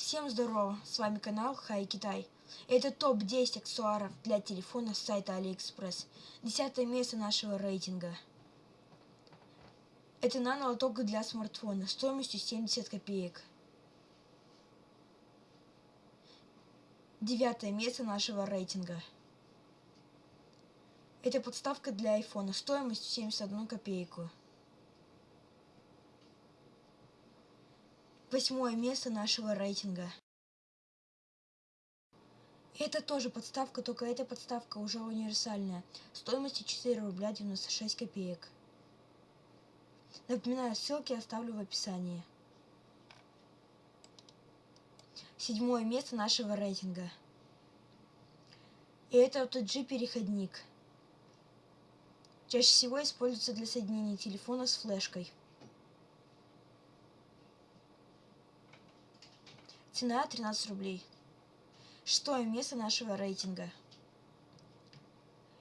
Всем здорово, с вами канал Хай Китай. Это топ-10 аксессуаров для телефона с сайта Алиэкспресс. Десятое место нашего рейтинга. Это нано-лоток для смартфона стоимостью 70 копеек. Девятое место нашего рейтинга. Это подставка для айфона стоимостью 71 копейку. Восьмое место нашего рейтинга. Это тоже подставка, только эта подставка уже универсальная. Стоимостью 4 рубля 96 копеек. Напоминаю, ссылки оставлю в описании. Седьмое место нашего рейтинга. И это OTG переходник. Чаще всего используется для соединения телефона с флешкой. Цена 13 рублей. Шестое место нашего рейтинга.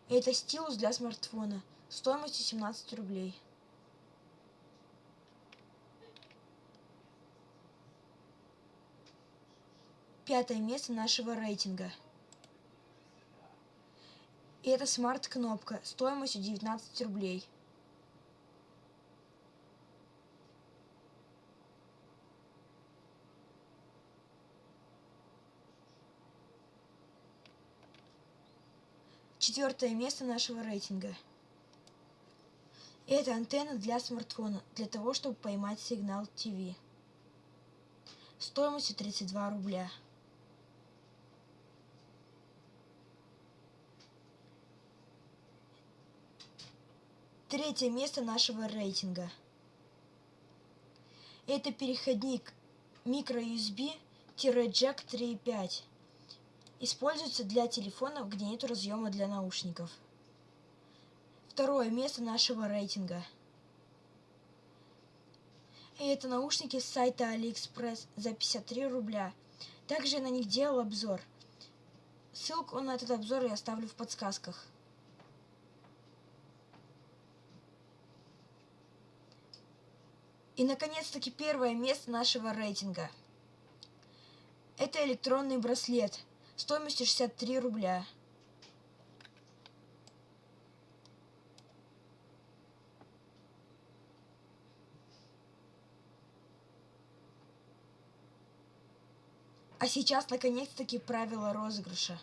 Это стилус для смартфона. Стоимостью 17 рублей. Пятое место нашего рейтинга. И это смарт-кнопка стоимостью 19 рублей. Четвертое место нашего рейтинга. Это антенна для смартфона, для того, чтобы поймать сигнал ТВ. Стоимостью 32 рубля. Третье место нашего рейтинга. Это переходник microUSB-Jack 3.5. Используется для телефонов, где нет разъема для наушников. Второе место нашего рейтинга. И это наушники с сайта AliExpress за 53 рубля. Также я на них делал обзор. Ссылку на этот обзор я оставлю в подсказках. И, наконец-таки, первое место нашего рейтинга. Это электронный браслет стоимостью 63 рубля. А сейчас, наконец-таки, правила розыгрыша.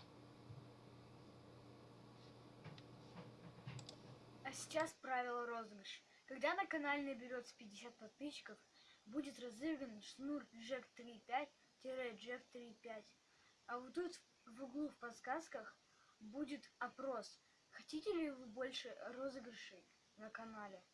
А сейчас правило розыгрыша. Когда на канале наберется 50 подписчиков, будет разыгран шнур Jack 3.5-Jack 3.5. А вот тут в углу в подсказках будет опрос. Хотите ли вы больше розыгрышей на канале?